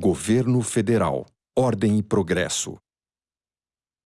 Governo Federal. Ordem e progresso.